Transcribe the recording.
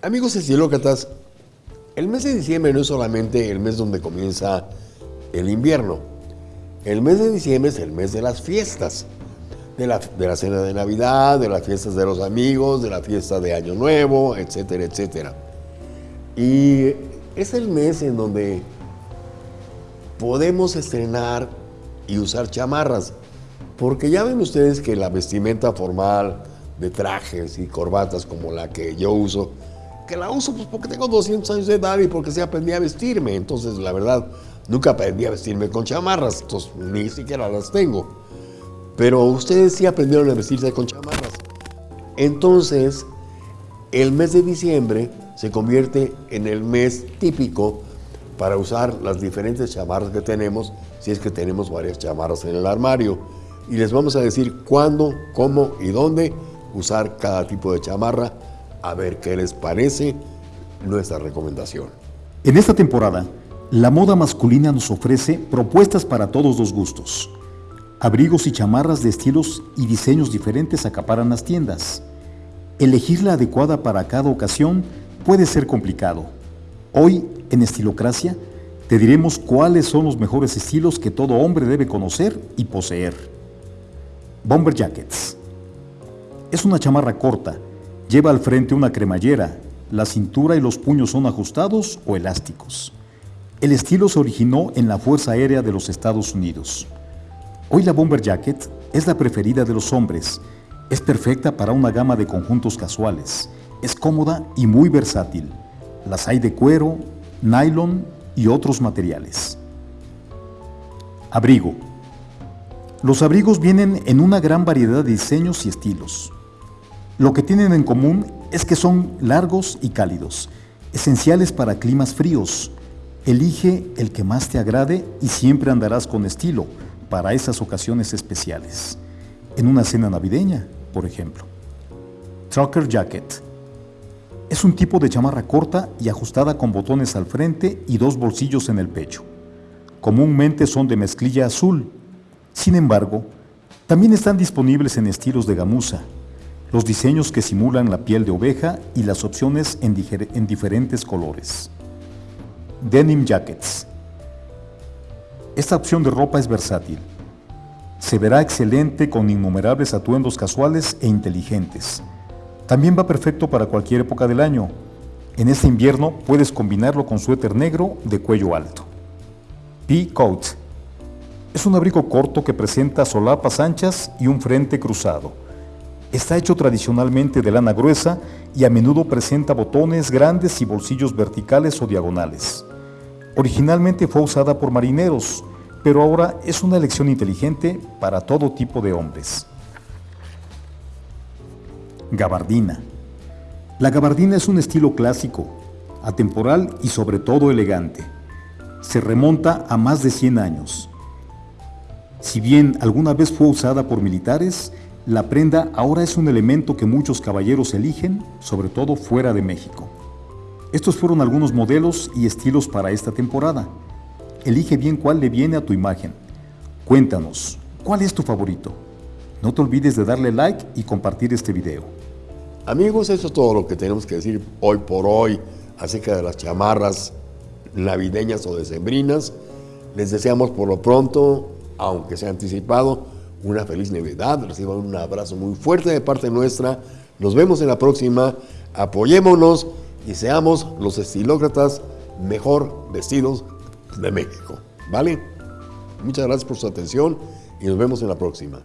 Amigos estilócratas, el mes de diciembre no es solamente el mes donde comienza el invierno. El mes de diciembre es el mes de las fiestas. De la, de la cena de Navidad, de las fiestas de los amigos, de la fiesta de Año Nuevo, etcétera, etcétera. Y es el mes en donde podemos estrenar y usar chamarras. Porque ya ven ustedes que la vestimenta formal de trajes y corbatas como la que yo uso, que la uso pues porque tengo 200 años de edad y porque se aprendí a vestirme. Entonces, la verdad, nunca aprendí a vestirme con chamarras, entonces ni siquiera las tengo. Pero ustedes sí aprendieron a vestirse con chamarras. Entonces, el mes de diciembre se convierte en el mes típico para usar las diferentes chamarras que tenemos, si es que tenemos varias chamarras en el armario. Y les vamos a decir cuándo, cómo y dónde usar cada tipo de chamarra, a ver qué les parece nuestra recomendación. En esta temporada, la moda masculina nos ofrece propuestas para todos los gustos. Abrigos y chamarras de estilos y diseños diferentes acaparan las tiendas. Elegir la adecuada para cada ocasión puede ser complicado. Hoy, en Estilocracia, te diremos cuáles son los mejores estilos que todo hombre debe conocer y poseer. Bomber Jackets. Es una chamarra corta, lleva al frente una cremallera, la cintura y los puños son ajustados o elásticos. El estilo se originó en la Fuerza Aérea de los Estados Unidos. Hoy la Bomber Jacket es la preferida de los hombres. Es perfecta para una gama de conjuntos casuales. Es cómoda y muy versátil. Las hay de cuero, nylon y otros materiales. Abrigo. Los abrigos vienen en una gran variedad de diseños y estilos. Lo que tienen en común es que son largos y cálidos, esenciales para climas fríos. Elige el que más te agrade y siempre andarás con estilo para esas ocasiones especiales. En una cena navideña, por ejemplo. Trucker Jacket. Es un tipo de chamarra corta y ajustada con botones al frente y dos bolsillos en el pecho. Comúnmente son de mezclilla azul. Sin embargo, también están disponibles en estilos de gamuza, los diseños que simulan la piel de oveja y las opciones en, en diferentes colores. Denim Jackets. Esta opción de ropa es versátil. Se verá excelente con innumerables atuendos casuales e inteligentes. También va perfecto para cualquier época del año. En este invierno puedes combinarlo con suéter negro de cuello alto. P-Coat. Es un abrigo corto que presenta solapas anchas y un frente cruzado Está hecho tradicionalmente de lana gruesa y a menudo presenta botones grandes y bolsillos verticales o diagonales. Originalmente fue usada por marineros, pero ahora es una elección inteligente para todo tipo de hombres. Gabardina. La gabardina es un estilo clásico, atemporal y sobre todo elegante. Se remonta a más de 100 años. Si bien alguna vez fue usada por militares, la prenda ahora es un elemento que muchos caballeros eligen, sobre todo fuera de México. Estos fueron algunos modelos y estilos para esta temporada. Elige bien cuál le viene a tu imagen. Cuéntanos, ¿cuál es tu favorito? No te olvides de darle like y compartir este video. Amigos, eso es todo lo que tenemos que decir hoy por hoy acerca de las chamarras navideñas o decembrinas. Les deseamos por lo pronto, aunque sea anticipado, una feliz Navidad, reciban un abrazo muy fuerte de parte nuestra. Nos vemos en la próxima. Apoyémonos y seamos los estilócratas mejor vestidos de México. ¿Vale? Muchas gracias por su atención y nos vemos en la próxima.